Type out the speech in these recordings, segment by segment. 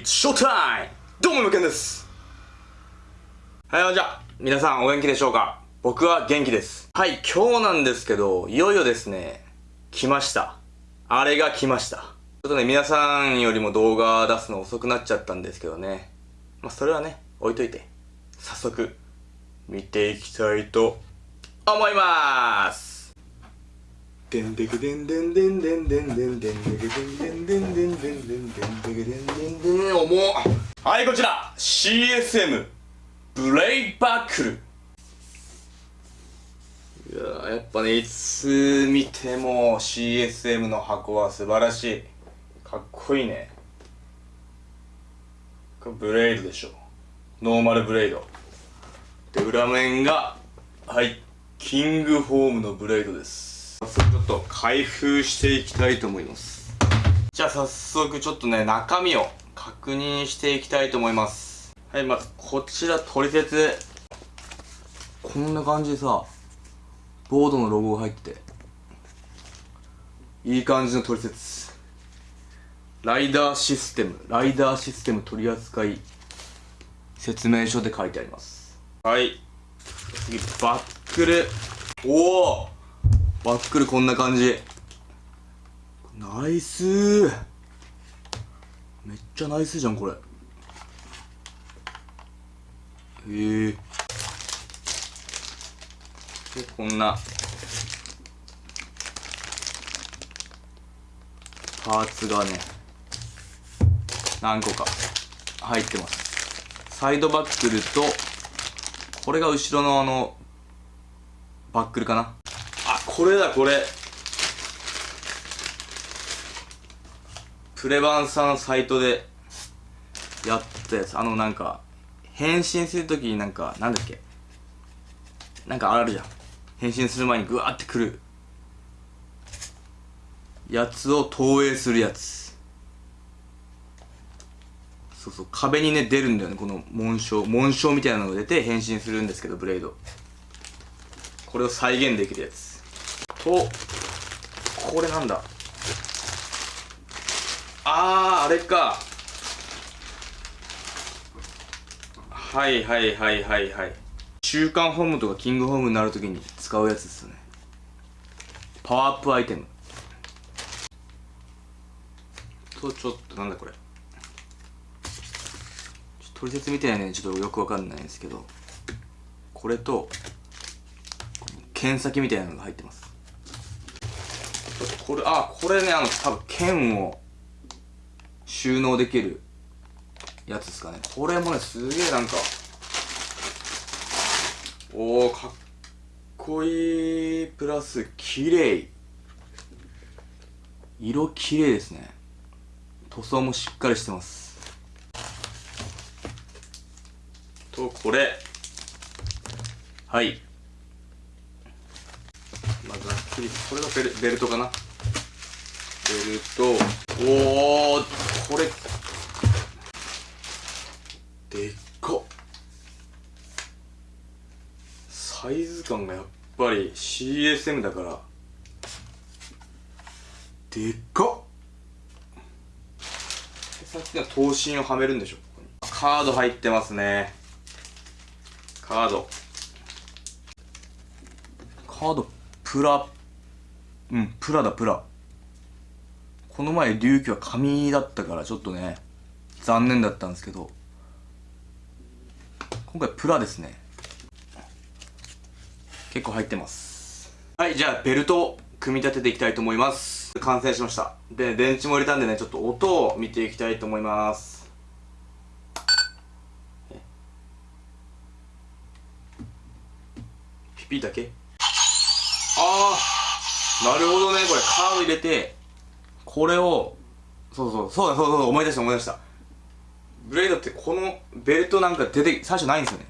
It's showtime! どうも、むけんです。はい、じゃあ、皆さんお元気でしょうか？僕は元気です。はい、今日なんですけど、いよいよですね、来ました。あれが来ました。ちょっとね、皆さんよりも動画出すの遅くなっちゃったんですけどね。まあ、それはね、置いといて、早速、見ていきたいと思いますでんでくでんでんでんでんでんでんでんでんでんでんでんでんでんでんでんでんでんでんでん重っはいこちら CSM ブレイバックルいややっぱねいつ見ても CSM の箱は素晴らしいかっこいいねこれブレイドでしょノーマルブレイドで裏面がはいキングフォームのブレイドです早速ちょっと開封していきたいと思います。じゃあ早速ちょっとね中身を確認していきたいと思います。はいまずこちら取説。こんな感じでさボードのロゴが入ってて。いい感じの取説。ライダーシステム。ライダーシステム取扱い。説明書で書いてあります。はい。次バックル。おおバックルこんな感じ。ナイス。めっちゃナイスじゃんこれ。へえ。でこんな。パーツがね何個か入ってます。サイドバックルとこれが後ろのあのバックルかな。これだこれ。プレバンさんサイトでやったやつ。あのなんか変身するときになんかなんだっけ？なんかあるじゃん。変身する前にグワーってくる。やつを投影するやつ。そうそう。壁にね出るんだよね。この紋章。紋章みたいなのが出て変身するんですけどブレード。これを再現できるやつ。とこれなんだ。あーあれか。はいはいはいはいはい。週刊ホームとかキングホームになるときに使うやつですね。パワーアップアイテム。とちょっとなんだこれ。取説みたいなね。ちょっとよくわかんないんですけど。これと剣先みたいなのが入ってます。これあこれねあの多分剣を収納できるやつですかね。これもねすげえなんかおおかっこいい。プラス綺麗。色綺麗ですね。塗装もしっかりしてます。とこれ。はい。これがベルベルトかな。ベルト。おおこれでっかサイズ感がやっぱり CSM だから。でっかさっきの刀身をはめるんでしょここカード入ってますね。カード。カードプラうんプラだプラ。この前龍騎は紙だったからちょっとね残念だったんですけど。今回プラですね。結構入ってます。はいじゃあベルトを組み立てていきたいと思います。完成しました。で電池も入れたんでねちょっと音を見ていきたいと思います。ピピだけああなるほどねこれカード入れてこれをそうそうそうだそうそう思い出した思い出した。ブレイドってこのベルトなんか出て最初ないんですよね。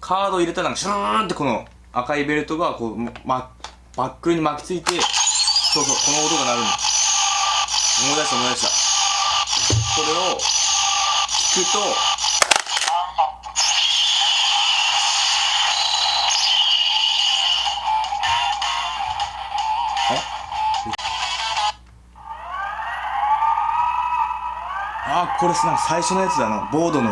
カード入れたらなんかシューンってこの赤いベルトがこう、ま、バックルに巻きついてそうそうこの音が鳴るんです思い出した思い出した。これを聞くとここれさ最初のやつだな。ボードの。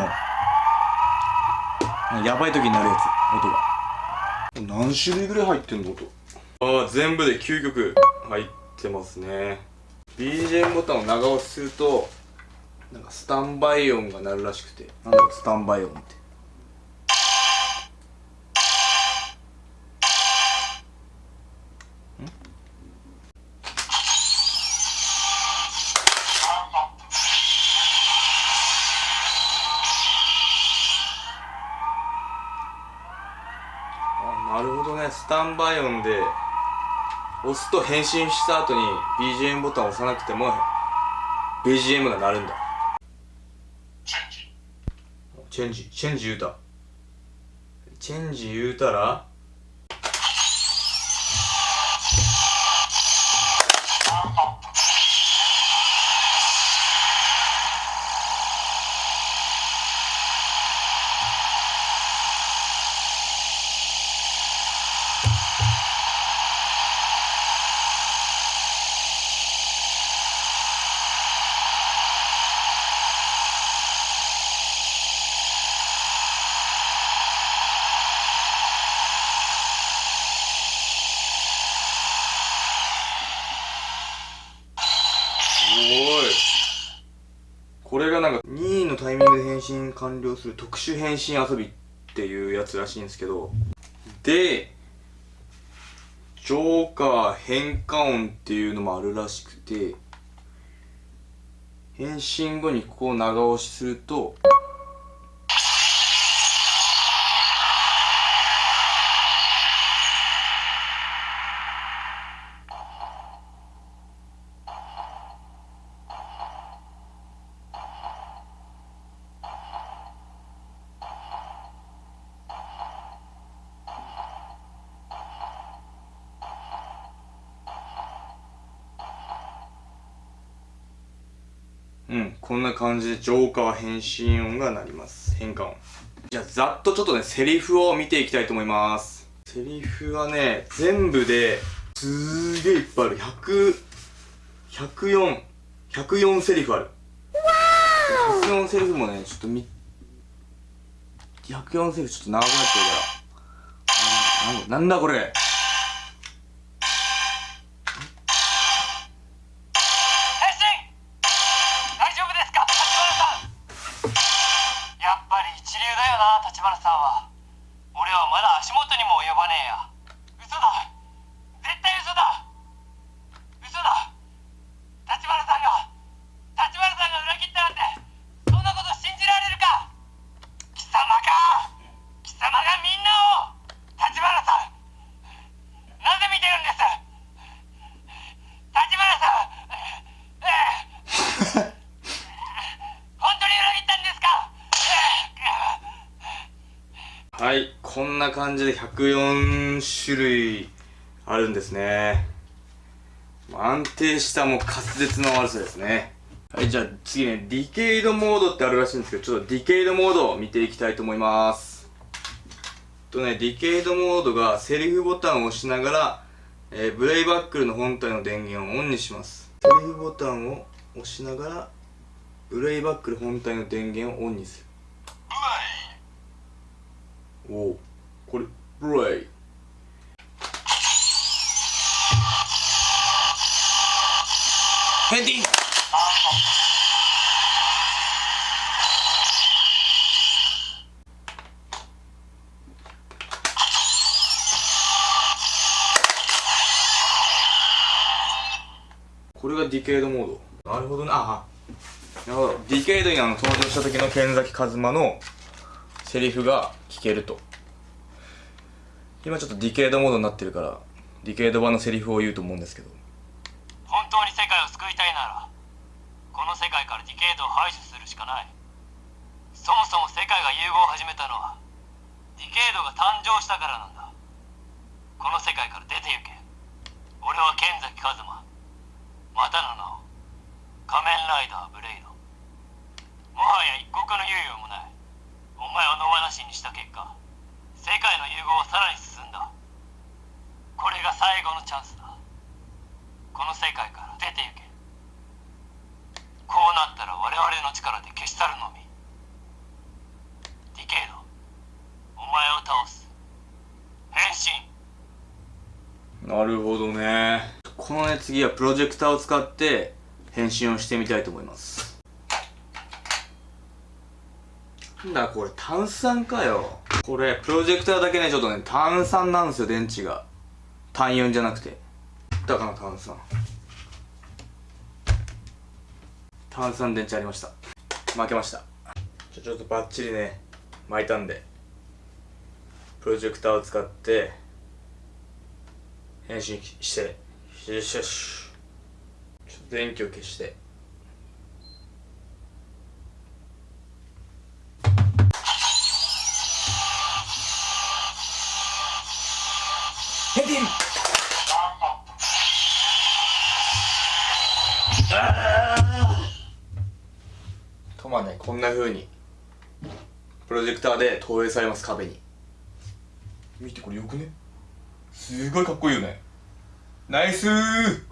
やばい時になるやつ。音が。何種類ぐらい入ってんの音。ああ全部で9曲入ってますね。BGM ボタンを長押しするとなんかスタンバイ音が鳴るらしくて。なんだろうスタンバイ音って。あタンバイ音で押すと変身した後に BGM ボタンを押さなくても BGM が鳴るんだ。チェンジ。チェンジ言うた。チェンジ言うたらこれがなんか2位のタイミングで返信完了する特殊返信遊びっていうやつらしいんですけどでジョーカー変化音っていうのもあるらしくて返信後にここを長押しするとうん。こんな感じでジョーカー変身音が鳴ります。変化音。じゃあざっとちょっとねセリフを見ていきたいと思います。セリフはね全部ですーげえいっぱいある。100 104 104セリフある。104セリフもねちょっとみ104セリフちょっと長くなっちゃうからなんだこれ。はい。こんな感じで104種類あるんですね。安定したもう滑舌の悪さですね。はいじゃあ次ね。ディケイドモードってあるらしいんですけどちょっとディケイドモードを見ていきたいと思います。とねディケイドモードがセリフボタンを押しながら、えーブレイバックルの本体の電源をオンにします。セリフボタンを押しながらブレイバックル本体の電源をオンにする。おおこれブレイ。ヘンディンこれがディケイドモード。なるほどなあなるほど。ディケイドにあの登場した時の剣崎一真のセリフが聞けると。今ちょっとディケイドモードになってるからディケイド版のセリフを言うと思うんですけど。本当に世界を救いたいならこの世界からディケイドを排除するしかない。そもそも世界が融合を始めたのはディケイドが誕生したからなんだ。この世界から出て行け。俺は剣崎一馬。またの名を。仮面ライダーブレイド。もはや一刻の猶予もないお前を野放しにした結果世界の融合はさらに進んだこれが後のチャンスだ。この世界から出て行け。こうなったら我々の力で消し去るのみ。ディケイドお前を倒す。変身。なるほどね。このね次はプロジェクターを使って変身をしてみたいと思います。なんだこれ炭酸かよ。これプロジェクターだけねちょっとね炭酸なんですよ電池が。単4じゃなくて。だから炭酸。炭酸電池ありました。負けました。じゃちょっとバッチリね。巻いたんで。プロジェクターを使って。変身して。よしよし。ちょっと電気を消して。とまねこんなふうにプロジェクターで投影されます壁に。見てこれよくね？すごいかっこいいよね。ナイスー！